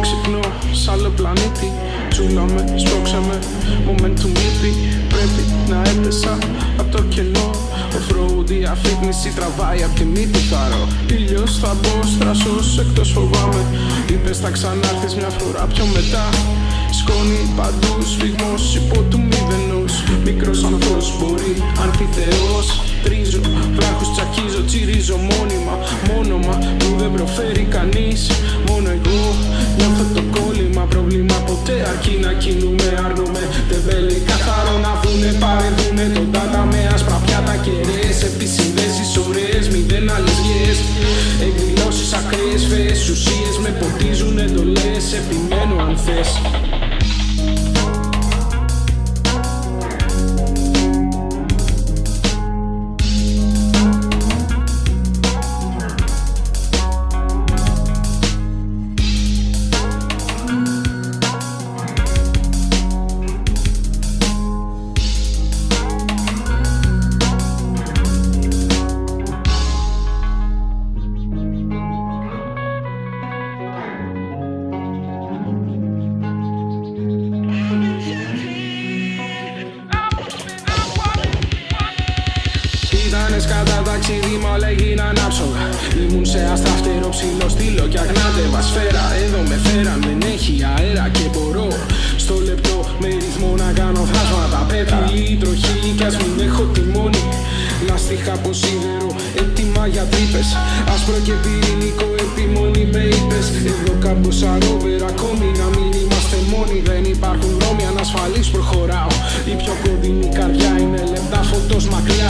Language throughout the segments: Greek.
ξυπνώ σ' άλλο πλανήτη. Τσούλαμε, σπρώξαμε, momentum λείπει να έπεσα απ' το κενό. Ο φρόου διαφήμιση τραβάει απ' τη μύτη θάρω Ήλιος θα μπω, στρασός εκτός φοβάμαι. Είπες θα ξανάρθεις μια φορά πιο μετά. Σκόνη παντού, σφιγμός υπό του μηδενός. Μικρός άνθρωπος μπορεί, ανθιθεός Τρίζω, βράχους τσακίζω, τσιρίζω μόνιμα. Μόνομα που δεν προφέρει κανείς. Μόνο εγώ νιώθω το κόλλημα. Πρόβλημα ποτέ αρκεί να κινούμε Άρνουμε τεμπέλη Ήτανε κατά ταξίδι μα όλα έγιναν άψογα Ήμουν σε αστραφτερό ψηλό στήλο κι αγνάτευα σφαίρα Εδώ με φέραν δεν έχει αέρα και μπορώ Στο λεπτό με ρυθμό να κάνω θάσματα πέτρα Η τροχή κι ας μην έχω τιμόνι Λαστιχά από σίδερο έτοιμα για τρύπες. Άσπρο και πυρηνικό επιμόνη με είπες. Εδώ κάμποσα ρόβερ ακόμη να μην είμαστε μόνοι. Δεν υπάρχουν δρόμοι ανασφαλείς προχωράω. Η πιο κοντινή καρδιά είναι λεπτά φωτός μακριά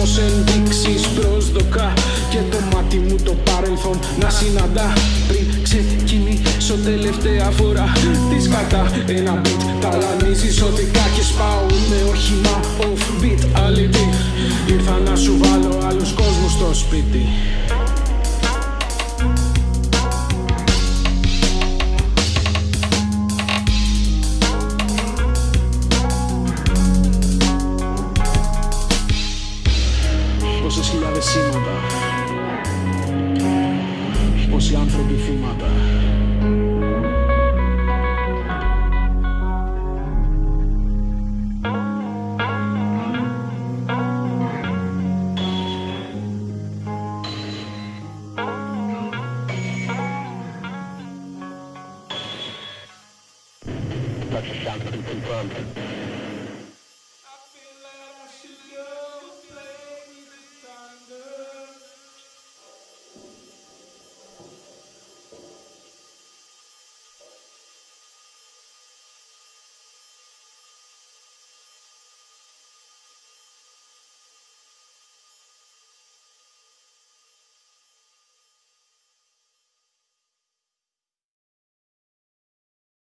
Κι όμως ενδείξεις προσδοκά Και το μάτι μου το παρελθόν να συναντά. Πριν ξεκινήσω τελευταία φορά Τι σκατά ένα beat Ταλανίζεις ότι και σπάω Είμαι όχημα off beat αλήτη Ήρθα να σου βάλω άλλους κόσμους στο σπίτι Πόσες χιλιάδες σήματα Πόσοι άνθρωποι θύματα Touchdown confirmed.